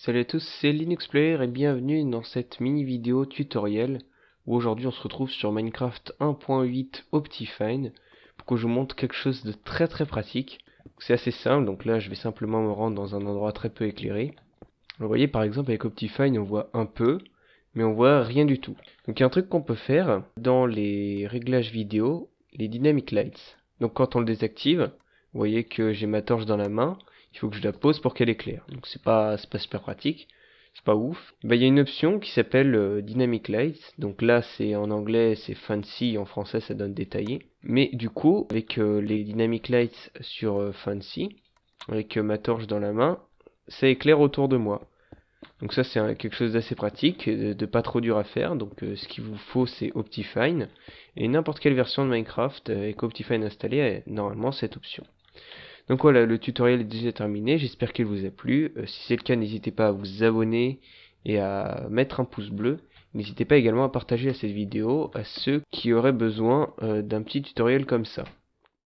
Salut à tous, c'est LinuxPlayer et bienvenue dans cette mini vidéo tutoriel où aujourd'hui on se retrouve sur Minecraft 1.8 Optifine pour que je vous montre quelque chose de très très pratique. C'est assez simple, donc là je vais simplement me rendre dans un endroit très peu éclairé. Vous voyez par exemple avec Optifine on voit un peu, mais on voit rien du tout. Donc il y a un truc qu'on peut faire dans les réglages vidéo, les Dynamic Lights. Donc quand on le désactive, vous voyez que j'ai ma torche dans la main, il faut que je la pose pour qu'elle éclaire. Donc c'est pas, pas super pratique, c'est pas ouf. Bah, il y a une option qui s'appelle euh, Dynamic Lights. Donc là c'est en anglais c'est fancy, en français ça donne détaillé. Mais du coup avec euh, les Dynamic Lights sur euh, fancy, avec ma torche dans la main, ça éclaire autour de moi. Donc ça c'est quelque chose d'assez pratique, de, pas trop dur à faire. Donc ce qu'il vous faut c'est Optifine. Et n'importe quelle version de Minecraft avec Optifine installé a normalement cette option. Donc voilà, le tutoriel est déjà terminé, j'espère qu'il vous a plu. Euh, si c'est le cas, n'hésitez pas à vous abonner et à mettre un pouce bleu. N'hésitez pas également à partager cette vidéo à ceux qui auraient besoin euh, d'un petit tutoriel comme ça.